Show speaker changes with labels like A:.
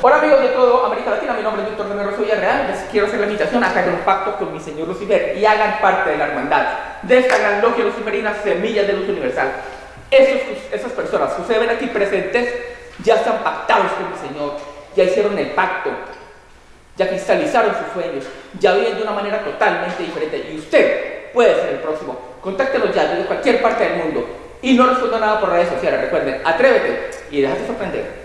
A: Hola amigos de todo América Latina, mi nombre es Víctor de Rosso Villarreal. Les quiero hacer la invitación a que hagan un pacto con mi señor Lucifer y hagan parte de la hermandad de esta gran logia luciferina Semillas de Luz Universal. Esos, esas personas que ustedes ven aquí presentes ya están pactados con mi señor, ya hicieron el pacto, ya cristalizaron sus sueños, ya viven de una manera totalmente diferente y usted puede ser el próximo. Contáctelos ya desde cualquier parte del mundo y no responda nada por redes sociales. Recuerden, atrévete y déjate sorprender.